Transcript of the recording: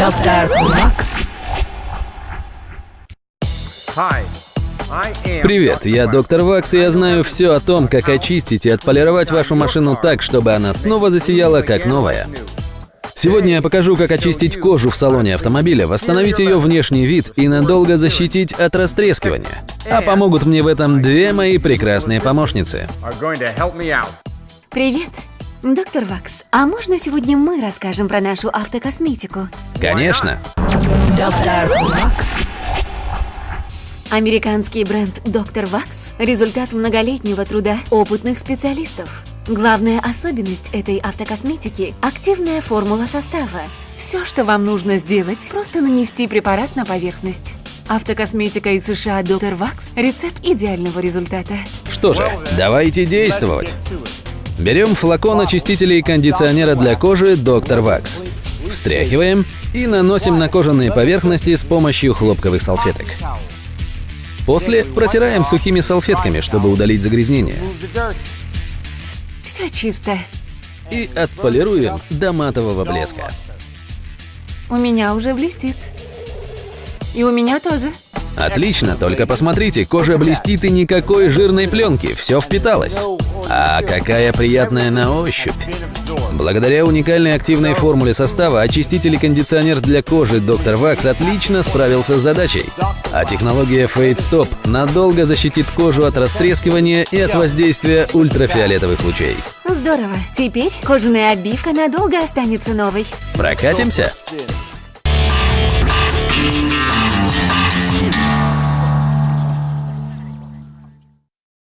Доктор Вакс. Привет, я доктор Вакс, и я знаю все о том, как очистить и отполировать вашу машину так, чтобы она снова засияла как новая. Сегодня я покажу, как очистить кожу в салоне автомобиля, восстановить ее внешний вид и надолго защитить от растрескивания. А помогут мне в этом две мои прекрасные помощницы. Привет, доктор Вакс. А можно сегодня мы расскажем про нашу автокосметику? Конечно. Доктор Вакс. Американский бренд Доктор Вакс – результат многолетнего труда опытных специалистов. Главная особенность этой автокосметики – активная формула состава. Все, что вам нужно сделать, просто нанести препарат на поверхность. Автокосметика из США Доктор Вакс – рецепт идеального результата. Что же, давайте действовать. Берем флакон очистителя и кондиционера для кожи Доктор Вакс. Встряхиваем и наносим на кожаные поверхности с помощью хлопковых салфеток. После протираем сухими салфетками, чтобы удалить загрязнение. Все чисто. И отполируем до матового блеска. У меня уже блестит. И у меня тоже. Отлично, только посмотрите, кожа блестит и никакой жирной пленки, все впиталось. А какая приятная на ощупь. Благодаря уникальной активной формуле состава очиститель и кондиционер для кожи Dr. Wax отлично справился с задачей. А технология Fade Stop надолго защитит кожу от растрескивания и от воздействия ультрафиолетовых лучей. Здорово. Теперь кожаная обивка надолго останется новой. Прокатимся?